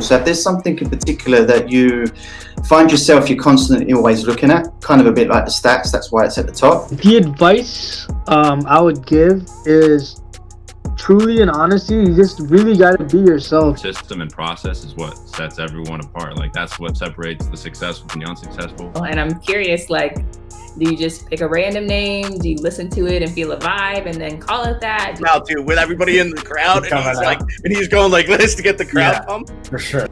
So if there's something in particular that you find yourself, you're constantly always looking at, kind of a bit like the stats, that's why it's at the top. The advice um, I would give is truly and honestly, you just really got to be yourself. System and process is what sets everyone apart. Like that's what separates the successful from the unsuccessful. And I'm curious, like, do you just pick a random name? Do you listen to it and feel a vibe and then call it that? Now too, with everybody in the crowd, and he's like, and he's going like this to get the crowd Yeah. pumped. For sure.